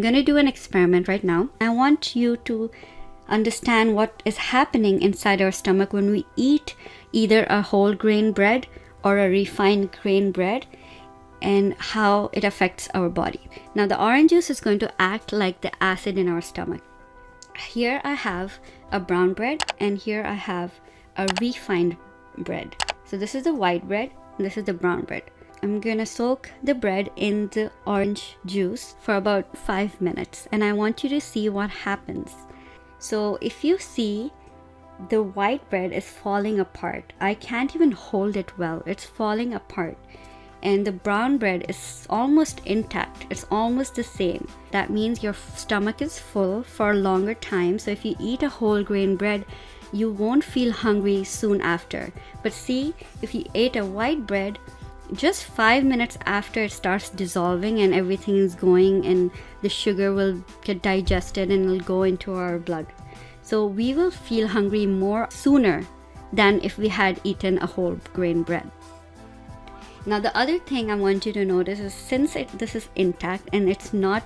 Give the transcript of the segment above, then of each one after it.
going to do an experiment right now. I want you to understand what is happening inside our stomach when we eat either a whole grain bread or a refined grain bread and how it affects our body. Now the orange juice is going to act like the acid in our stomach. Here I have a brown bread and here I have a refined bread. So this is the white bread, this is the brown bread. I'm gonna soak the bread in the orange juice for about five minutes and I want you to see what happens. So if you see the white bread is falling apart, I can't even hold it well, it's falling apart. And the brown bread is almost intact, it's almost the same. That means your stomach is full for a longer time. So if you eat a whole grain bread, you won't feel hungry soon after. But see, if you ate a white bread, just five minutes after it starts dissolving and everything is going and the sugar will get digested and will go into our blood. So we will feel hungry more sooner than if we had eaten a whole grain bread. Now the other thing I want you to notice is since it, this is intact and it's not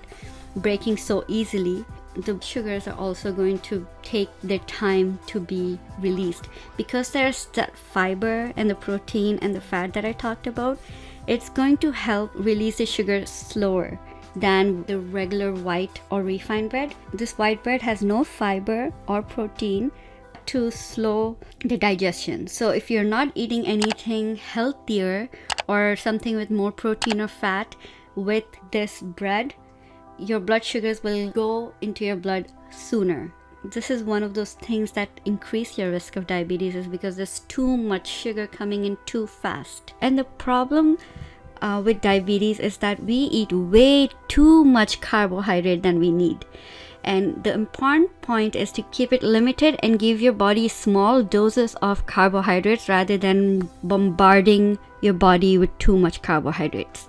breaking so easily, the sugars are also going to take their time to be released. Because there's that fiber and the protein and the fat that I talked about it's going to help release the sugar slower than the regular white or refined bread. This white bread has no fiber or protein to slow the digestion. So if you're not eating anything healthier or something with more protein or fat with this bread your blood sugars will go into your blood sooner. This is one of those things that increase your risk of diabetes is because there's too much sugar coming in too fast. And the problem uh, with diabetes is that we eat way too much carbohydrate than we need. And the important point is to keep it limited and give your body small doses of carbohydrates rather than bombarding your body with too much carbohydrates